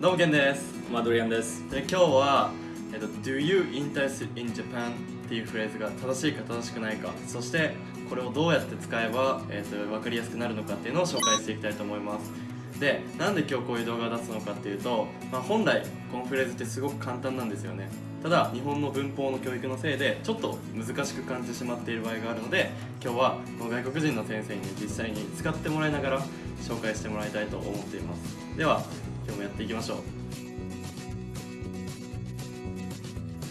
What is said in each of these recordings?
どうもケンです。マドリアンです。で今日は、えっと、Do you interested in Japan? っていうフレーズが正しいか正しくないか。そしてこれをどうやって使えば、えっと、分かりやすくなるのかっていうのを紹介していきたいと思います。でなんで今日こういう動画を出すのかっていうと、まあ、本来このフレーズってすごく簡単なんですよね。ただ日本の文法の教育のせいでちょっと難しく感じてしまっている場合があるので今日はこの外国人の先生に実際に使ってもらいながら紹介してもらいたいと思っています。ではっていきましょう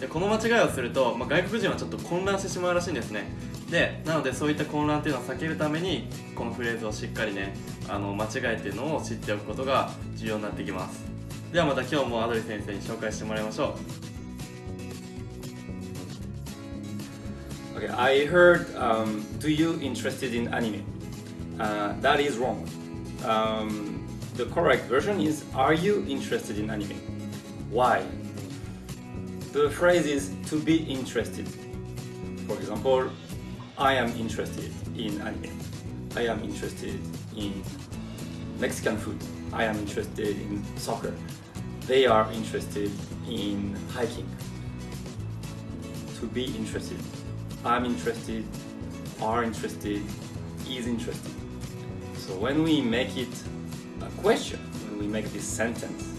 でこの間違いをすると、まあ、外国人はちょっと混乱してしまうらしいんですねでなのでそういった混乱っていうのを避けるためにこのフレーズをしっかりねあの間違いっていうのを知っておくことが重要になってきますではまた今日もアドリ先生に紹介してもらいましょう Okay, I heard um, do you interested in anime? Uh, that is wrong. Um, the correct version is are you interested in anime? Why? The phrase is to be interested. For example, I am interested in anime. I am interested in Mexican food. I am interested in soccer. They are interested in hiking. To be interested. I'm interested, are interested, is interested. So when we make it question, when we make this sentence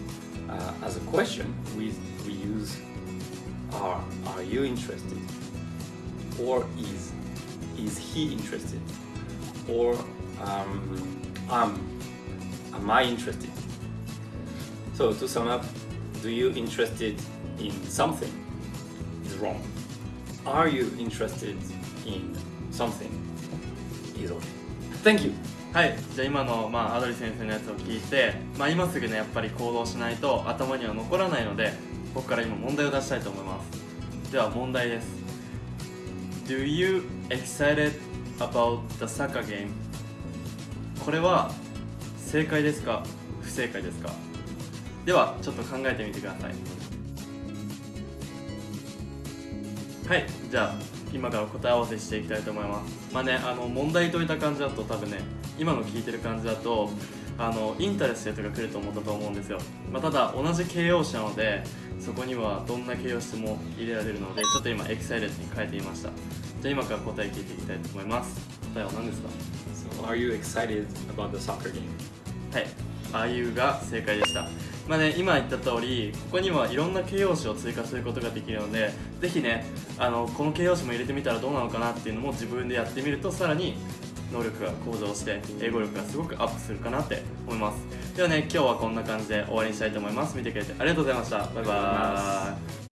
uh, as a question, we, we use are. Are you interested? Or is. Is he interested? Or um, am. Am I interested? So to sum up, do you interested in something is wrong. Are you interested in something is okay. Thank you. はいじゃあ今の、まあ、アドリ先生のやつを聞いて、まあ、今すぐねやっぱり行動しないと頭には残らないので僕から今問題を出したいと思います。では問題です。Do you excited about the soccer game? これは正解ですか？不正解ですか？ではちょっと考えてみてください。はいじゃあ今から答え合わせしていきたいと思います。まあねあの問題解いた感じだと多分ね今の聞いてる感じだとあのインタレストが来ると思ったと思うんですよ、まあ、ただ同じ形容詞なのでそこにはどんな形容詞も入れられるのでちょっと今エキサイレットに変えてみました。じゃあ今から答え聞いていきたいと思います。答えは何ですか？So are you excited about the soccer game? はい、ああいうが正解でした。まあね、今言った通り、ここにはいろんな形容詞を追加することができるので、ぜひね、あのこの形容詞も入れてみたらどうなのかなっていうのも自分でやってみると、さらに能力が向上して、英語力がすごくアップするかなって思います。ではね、今日はこんな感じで終わりにしたいと思います。見てくれてありがとうございました。バイバーイ。